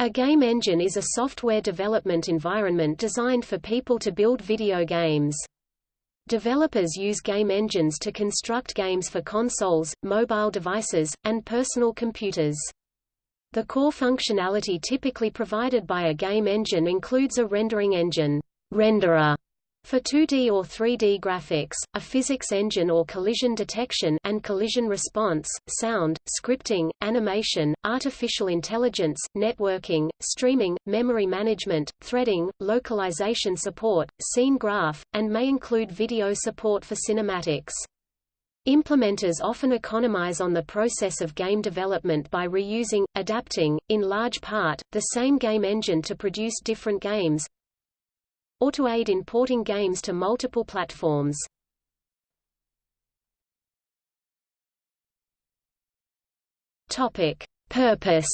A game engine is a software development environment designed for people to build video games. Developers use game engines to construct games for consoles, mobile devices, and personal computers. The core functionality typically provided by a game engine includes a rendering engine renderer for 2D or 3D graphics, a physics engine or collision detection and collision response, sound, scripting, animation, artificial intelligence, networking, streaming, memory management, threading, localization support, scene graph, and may include video support for cinematics. Implementers often economize on the process of game development by reusing, adapting, in large part, the same game engine to produce different games, or to aid in porting games to multiple platforms. Topic: Purpose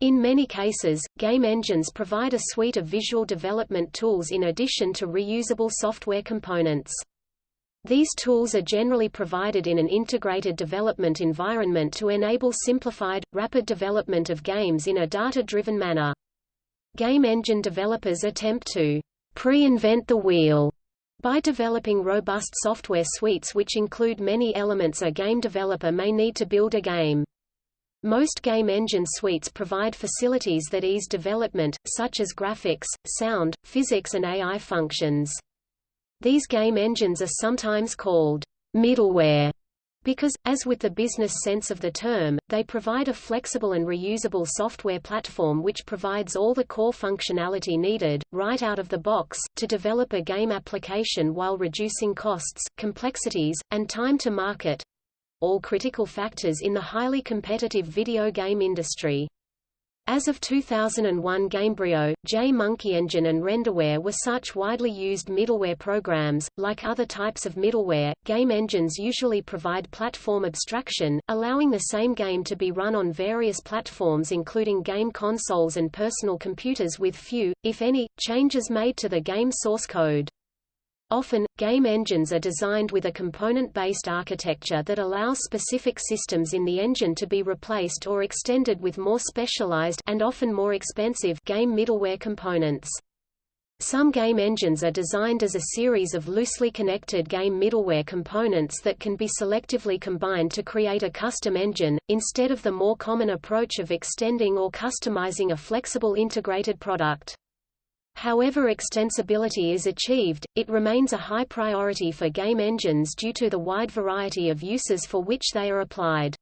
In many cases, game engines provide a suite of visual development tools in addition to reusable software components. These tools are generally provided in an integrated development environment to enable simplified, rapid development of games in a data-driven manner. Game engine developers attempt to pre-invent the wheel by developing robust software suites which include many elements a game developer may need to build a game. Most game engine suites provide facilities that ease development, such as graphics, sound, physics and AI functions. These game engines are sometimes called middleware because, as with the business sense of the term, they provide a flexible and reusable software platform which provides all the core functionality needed, right out of the box, to develop a game application while reducing costs, complexities, and time to market all critical factors in the highly competitive video game industry. As of 2001 Gamebryo, J-Monkey Engine and Renderware were such widely used middleware programs. Like other types of middleware, game engines usually provide platform abstraction, allowing the same game to be run on various platforms including game consoles and personal computers with few, if any, changes made to the game source code. Often, game engines are designed with a component-based architecture that allows specific systems in the engine to be replaced or extended with more specialized and often more expensive game middleware components. Some game engines are designed as a series of loosely connected game middleware components that can be selectively combined to create a custom engine, instead of the more common approach of extending or customizing a flexible integrated product. However extensibility is achieved, it remains a high priority for game engines due to the wide variety of uses for which they are applied.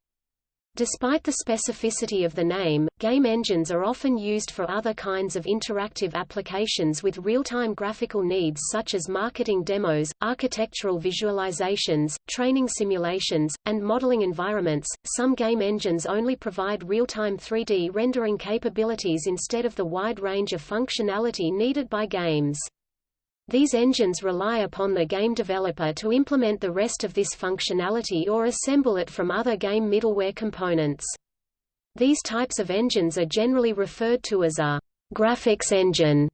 Despite the specificity of the name, game engines are often used for other kinds of interactive applications with real-time graphical needs such as marketing demos, architectural visualizations, training simulations, and modeling environments. Some game engines only provide real-time 3D rendering capabilities instead of the wide range of functionality needed by games. These engines rely upon the game developer to implement the rest of this functionality or assemble it from other game middleware components. These types of engines are generally referred to as a graphics engine,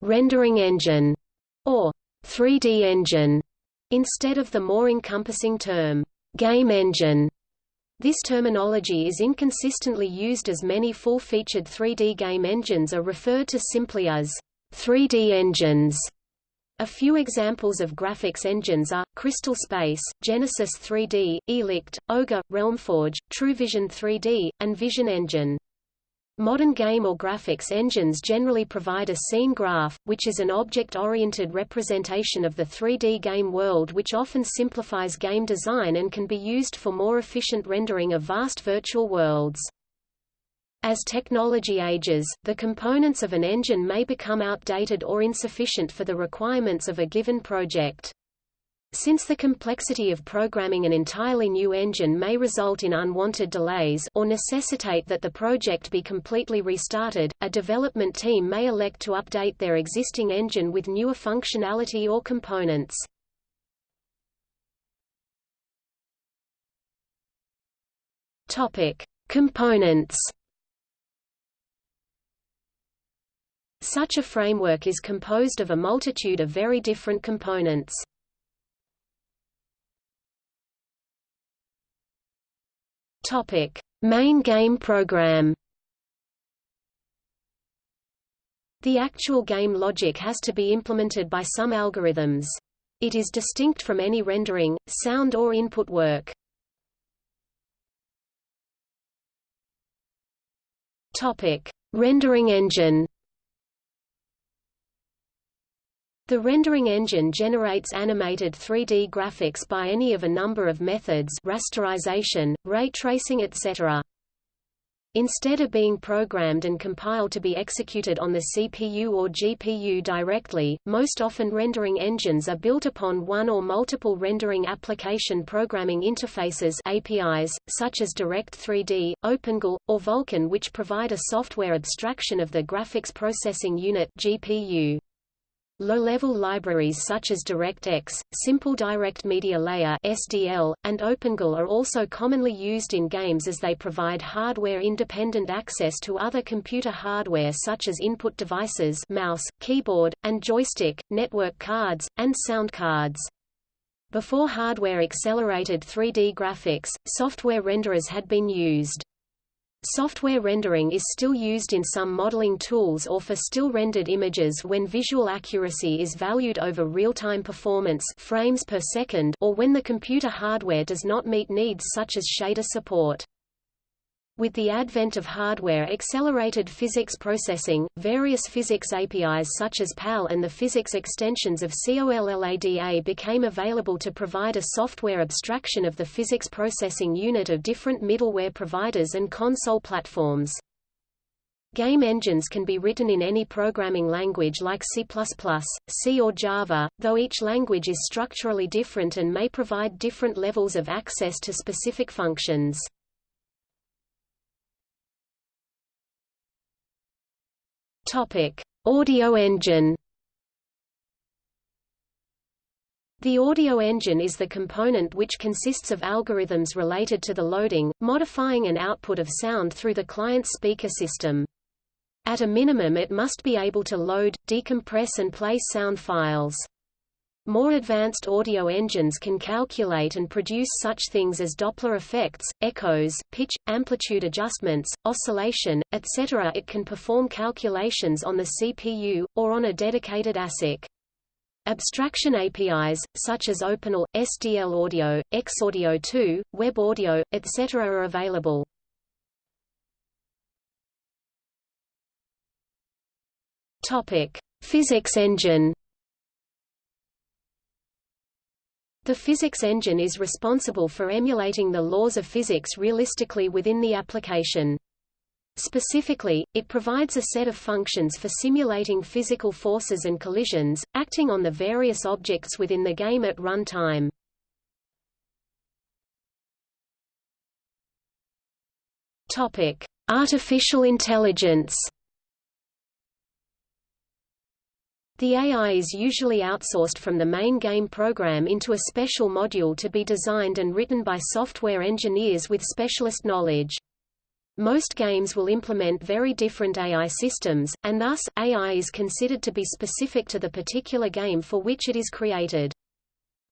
rendering engine, or 3D engine, instead of the more encompassing term, game engine. This terminology is inconsistently used as many full-featured 3D game engines are referred to simply as 3D engines. A few examples of graphics engines are, Crystal Space, Genesis 3D, Irrlicht, Ogre, Realmforge, TrueVision 3D, and Vision Engine. Modern game or graphics engines generally provide a scene graph, which is an object-oriented representation of the 3D game world which often simplifies game design and can be used for more efficient rendering of vast virtual worlds. As technology ages, the components of an engine may become outdated or insufficient for the requirements of a given project. Since the complexity of programming an entirely new engine may result in unwanted delays or necessitate that the project be completely restarted, a development team may elect to update their existing engine with newer functionality or components. Topic: Components Such a framework is composed of a multitude of very different components. Topic: Main game program. The actual game logic has to be implemented by some algorithms. It is distinct from any rendering, sound or input work. Topic: Rendering engine. The rendering engine generates animated 3D graphics by any of a number of methods rasterization, ray tracing etc. Instead of being programmed and compiled to be executed on the CPU or GPU directly, most often rendering engines are built upon one or multiple rendering application programming interfaces APIs, such as Direct3D, OpenGL, or Vulkan which provide a software abstraction of the graphics processing unit GPU. Low-level libraries such as DirectX, Simple Direct Media Layer (SDL), and OpenGL are also commonly used in games as they provide hardware-independent access to other computer hardware such as input devices, mouse, keyboard, and joystick, network cards, and sound cards. Before hardware-accelerated 3D graphics, software renderers had been used. Software rendering is still used in some modeling tools or for still-rendered images when visual accuracy is valued over real-time performance frames per second or when the computer hardware does not meet needs such as shader support. With the advent of hardware-accelerated physics processing, various physics APIs such as PAL and the physics extensions of COLLADA became available to provide a software abstraction of the physics processing unit of different middleware providers and console platforms. Game engines can be written in any programming language like C++, C or Java, though each language is structurally different and may provide different levels of access to specific functions. Topic: Audio engine. The audio engine is the component which consists of algorithms related to the loading, modifying and output of sound through the client's speaker system. At a minimum it must be able to load, decompress and play sound files. More advanced audio engines can calculate and produce such things as Doppler effects, echoes, pitch, amplitude adjustments, oscillation, etc. It can perform calculations on the CPU, or on a dedicated ASIC. Abstraction APIs, such as OpenAL, SDL Audio, Xaudio 2, Web Audio, etc. are available. Physics engine The physics engine is responsible for emulating the laws of physics realistically within the application. Specifically, it provides a set of functions for simulating physical forces and collisions, acting on the various objects within the game at run time. Artificial intelligence The AI is usually outsourced from the main game program into a special module to be designed and written by software engineers with specialist knowledge. Most games will implement very different AI systems, and thus, AI is considered to be specific to the particular game for which it is created.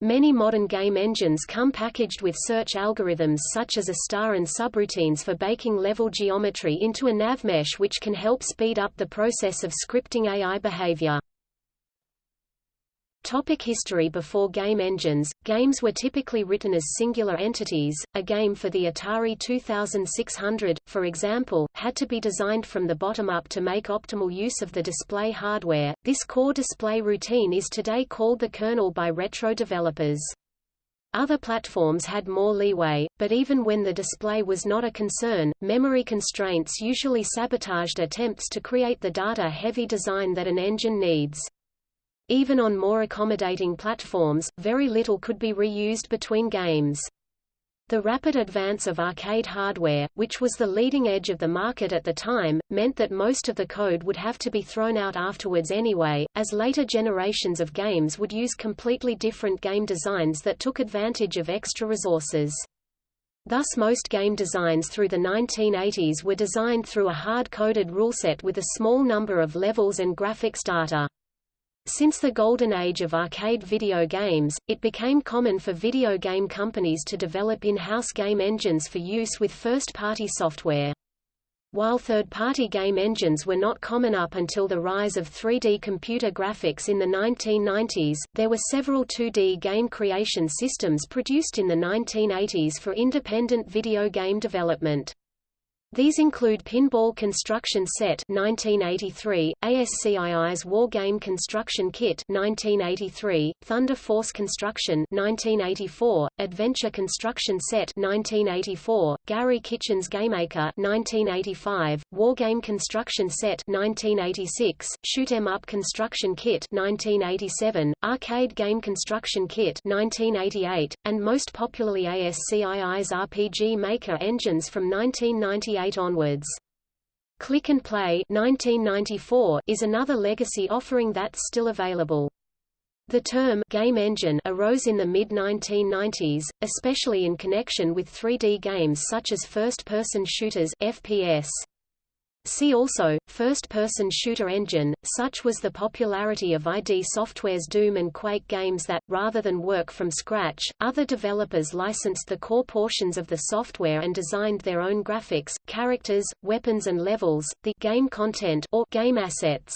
Many modern game engines come packaged with search algorithms such as a star and subroutines for baking level geometry into a navmesh which can help speed up the process of scripting AI behavior. Topic history Before game engines, games were typically written as singular entities. A game for the Atari 2600, for example, had to be designed from the bottom up to make optimal use of the display hardware. This core display routine is today called the kernel by retro developers. Other platforms had more leeway, but even when the display was not a concern, memory constraints usually sabotaged attempts to create the data-heavy design that an engine needs. Even on more accommodating platforms, very little could be reused between games. The rapid advance of arcade hardware, which was the leading edge of the market at the time, meant that most of the code would have to be thrown out afterwards anyway, as later generations of games would use completely different game designs that took advantage of extra resources. Thus most game designs through the 1980s were designed through a hard-coded ruleset with a small number of levels and graphics data. Since the golden age of arcade video games, it became common for video game companies to develop in-house game engines for use with first-party software. While third-party game engines were not common up until the rise of 3D computer graphics in the 1990s, there were several 2D game creation systems produced in the 1980s for independent video game development. These include Pinball Construction Set 1983, ASCII's War Game Construction Kit 1983, Thunder Force Construction 1984, Adventure Construction Set 1984, Gary Kitchen's GameMaker 1985, War Game Construction Set 1986, Shoot 'em Up Construction Kit 1987, Arcade Game Construction Kit 1988, and most popularly ASCII's RPG Maker engines from 1998 onwards. Klik and Play 1994 is another legacy offering that's still available. The term game engine arose in the mid-1990s, especially in connection with 3D games such as first-person shooters FPS. See also, first-person shooter engine. Such was the popularity of ID Software's Doom and Quake games that, rather than work from scratch, other developers licensed the core portions of the software and designed their own graphics, characters, weapons and levels, the game content or game assets.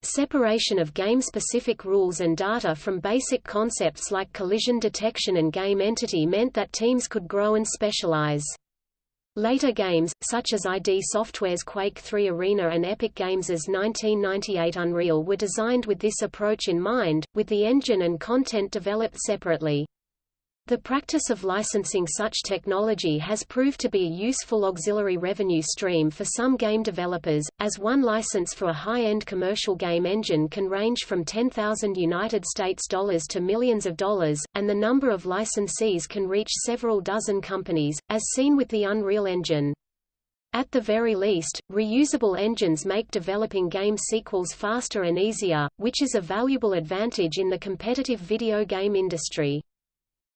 Separation of game-specific rules and data from basic concepts like collision detection and game entity meant that teams could grow and specialize. Later games, such as ID Software's Quake 3 Arena and Epic Games' 1998 Unreal were designed with this approach in mind, with the engine and content developed separately. The practice of licensing such technology has proved to be a useful auxiliary revenue stream for some game developers, as one license for a high-end commercial game engine can range from 10,000 United States dollars to millions of dollars, and the number of licensees can reach several dozen companies, as seen with the Unreal Engine. At the very least, reusable engines make developing game sequels faster and easier, which is a valuable advantage in the competitive video game industry.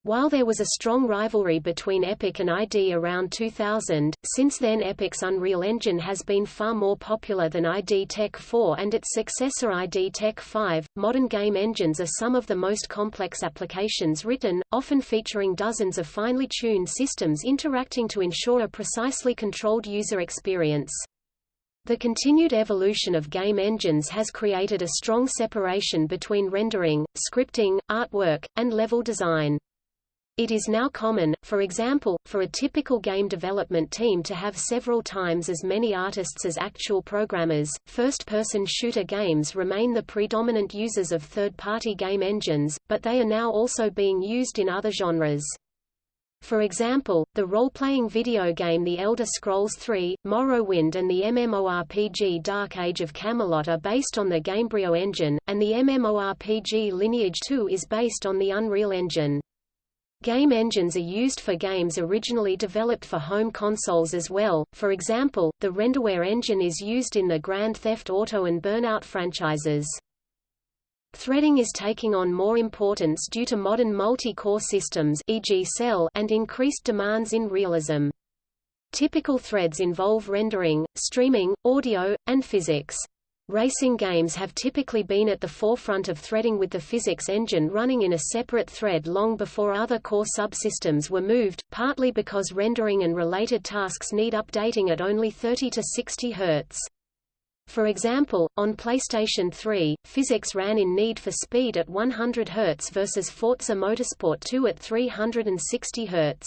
While there was a strong rivalry between Epic and ID around 2000, since then Epic's Unreal Engine has been far more popular than ID Tech 4 and its successor ID Tech 5. Modern game engines are some of the most complex applications written, often featuring dozens of finely tuned systems interacting to ensure a precisely controlled user experience. The continued evolution of game engines has created a strong separation between rendering, scripting, artwork, and level design. It is now common, for example, for a typical game development team to have several times as many artists as actual programmers. First person shooter games remain the predominant users of third party game engines, but they are now also being used in other genres. For example, the role-playing video game The Elder Scrolls III, Morrowind and the MMORPG Dark Age of Camelot are based on the Gamebryo engine, and the MMORPG Lineage 2 is based on the Unreal Engine. Game engines are used for games originally developed for home consoles as well, for example, the Renderware engine is used in the Grand Theft Auto and Burnout franchises. Threading is taking on more importance due to modern multi-core systems e.g. Cell and increased demands in realism. Typical threads involve rendering, streaming, audio, and physics. Racing games have typically been at the forefront of threading with the physics engine running in a separate thread long before other core subsystems were moved, partly because rendering and related tasks need updating at only 30 to 60 Hz. For example, on PlayStation 3, physics ran in Need for Speed at 100 Hz versus Forza Motorsport 2 at 360 Hz.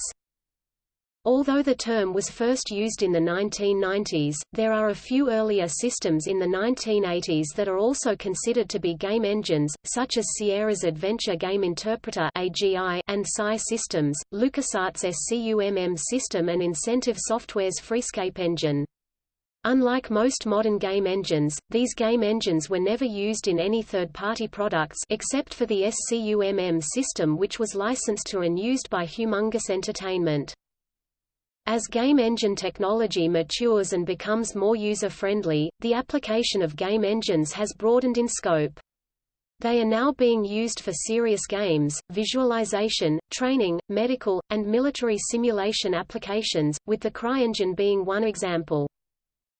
Although the term was first used in the 1990s, there are a few earlier systems in the 1980s that are also considered to be game engines, such as Sierra's Adventure Game Interpreter (AGI) and SCI Systems, LucasArts' SCUMM system and Incentive Software's Freescape engine. Unlike most modern game engines, these game engines were never used in any third-party products except for the SCUMM system which was licensed to and used by Humongous Entertainment. As game engine technology matures and becomes more user-friendly, the application of game engines has broadened in scope. They are now being used for serious games, visualization, training, medical, and military simulation applications, with the CryEngine being one example.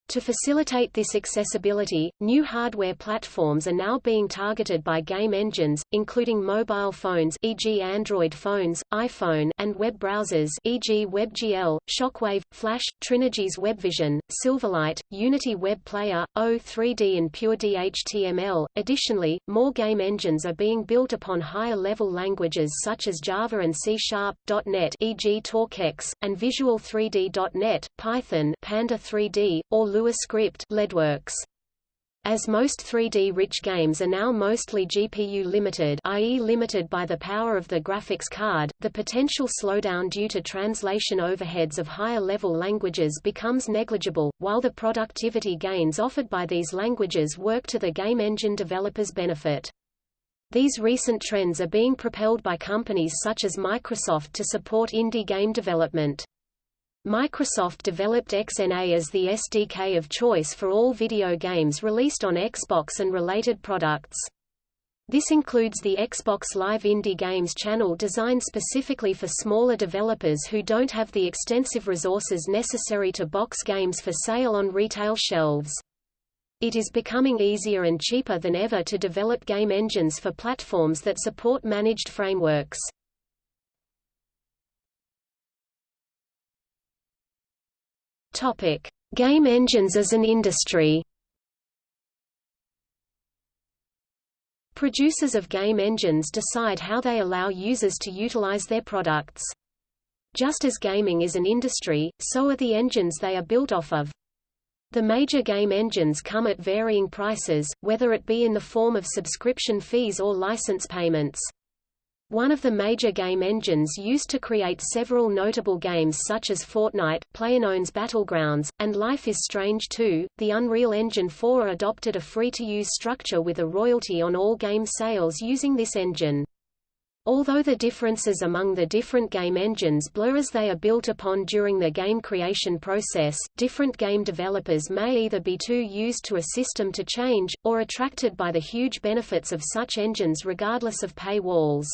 To facilitate this accessibility, new hardware platforms are now being targeted by game engines, including mobile phones e.g. Android phones, iPhone and web browsers e.g. WebGL, Shockwave, Flash, Trinigy's WebVision, Silverlight, Unity Web Player, O3D and PureD Additionally, more game engines are being built upon higher-level languages such as Java and C .NET e.g. TorqueX, and Visual 3D.NET, Python Panda 3D, or Lua script Leadwerks. As most 3D-rich games are now mostly GPU-limited i.e. limited by the power of the graphics card, the potential slowdown due to translation overheads of higher-level languages becomes negligible, while the productivity gains offered by these languages work to the game engine developers' benefit. These recent trends are being propelled by companies such as Microsoft to support indie game development. Microsoft developed XNA as the SDK of choice for all video games released on Xbox and related products. This includes the Xbox Live Indie Games channel designed specifically for smaller developers who don't have the extensive resources necessary to box games for sale on retail shelves. It is becoming easier and cheaper than ever to develop game engines for platforms that support managed frameworks. Topic: Game engines as an industry. Producers of game engines decide how they allow users to utilize their products. Just as gaming is an industry, so are the engines they are built off of. The major game engines come at varying prices, whether it be in the form of subscription fees or license payments. One of the major game engines used to create several notable games such as Fortnite, PlayerUnknown's Battlegrounds, and Life is Strange 2, the Unreal Engine 4 adopted a free-to-use structure with a royalty on all game sales using this engine. Although the differences among the different game engines blur as they are built upon during the game creation process, different game developers may either be too used to a system to change, or attracted by the huge benefits of such engines regardless of pay walls.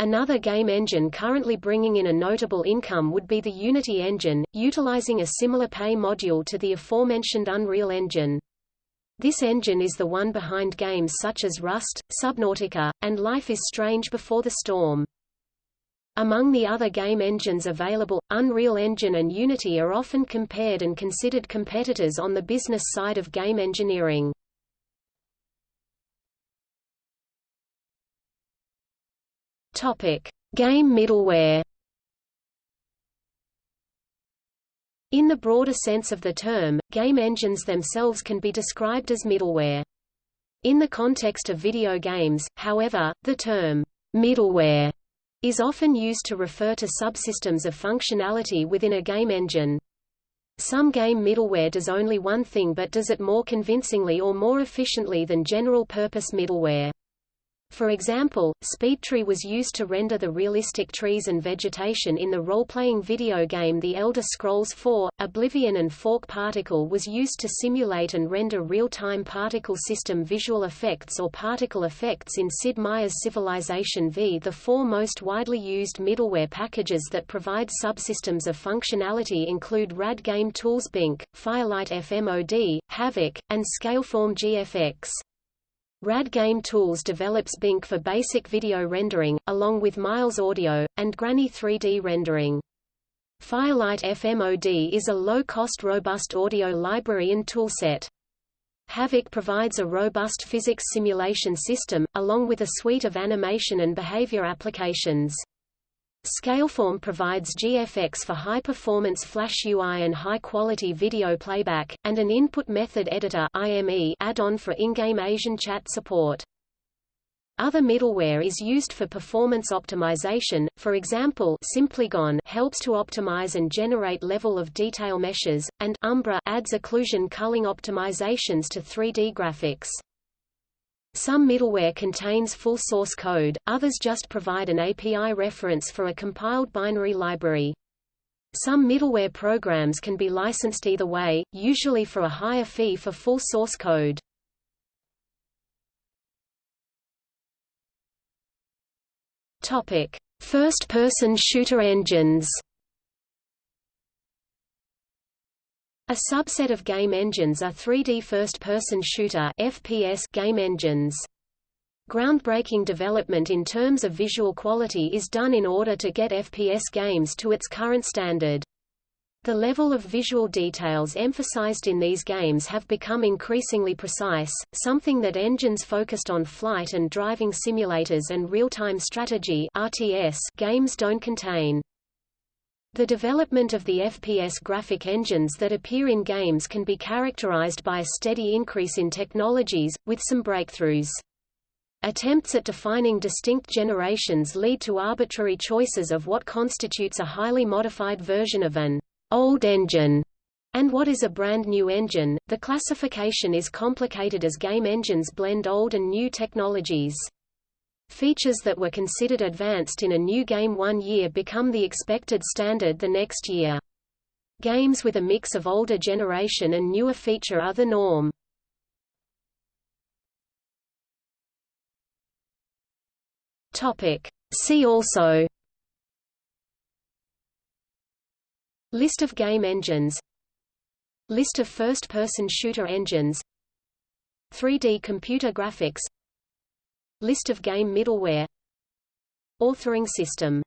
Another game engine currently bringing in a notable income would be the Unity engine, utilizing a similar pay module to the aforementioned Unreal Engine. This engine is the one behind games such as Rust, Subnautica, and Life is Strange Before the Storm. Among the other game engines available, Unreal Engine and Unity are often compared and considered competitors on the business side of game engineering. Game middleware. In the broader sense of the term, game engines themselves can be described as middleware. In the context of video games, however, the term middleware is often used to refer to subsystems of functionality within a game engine. Some game middleware does only one thing but does it more convincingly or more efficiently than general-purpose middleware. For example, SpeedTree was used to render the realistic trees and vegetation in the role-playing video game The Elder Scrolls IV. Oblivion and Fork Particle was used to simulate and render real-time particle system visual effects or particle effects in Sid Meier's Civilization V. The four most widely used middleware packages that provide subsystems of functionality include RAD Game Tools Bink, Firelight FMOD, Havok, and Scaleform GFX. RAD Game Tools develops Bink for basic video rendering, along with Miles Audio, and Granny 3D rendering. Firelight FMOD is a low-cost robust audio library and toolset. Havok provides a robust physics simulation system, along with a suite of animation and behavior applications. Scaleform provides GFX for high-performance Flash UI and high-quality video playback, and an Input Method Editor add-on for in-game Asian chat support. Other middleware is used for performance optimization, for example Simplygon helps to optimize and generate level of detail meshes, and Umbra adds occlusion culling optimizations to 3D graphics. Some middleware contains full source code, others just provide an API reference for a compiled binary library. Some middleware programs can be licensed either way, usually for a higher fee for full source code. Topic: First-person shooter engines. A subset of game engines are 3D first-person shooter FPS game engines. Groundbreaking development in terms of visual quality is done in order to get FPS games to its current standard. The level of visual details emphasized in these games have become increasingly precise, something that engines focused on flight and driving simulators and real-time strategy RTS games don't contain. The development of the FPS graphic engines that appear in games can be characterized by a steady increase in technologies, with some breakthroughs. Attempts at defining distinct generations lead to arbitrary choices of what constitutes a highly modified version of an old engine and what is a brand new engine. The classification is complicated as game engines blend old and new technologies. Features that were considered advanced in a new game one year become the expected standard the next year. Games with a mix of older generation and newer feature are the norm. Topic. See also List of game engines List of first-person shooter engines 3D computer graphics List of game middleware. Authoring system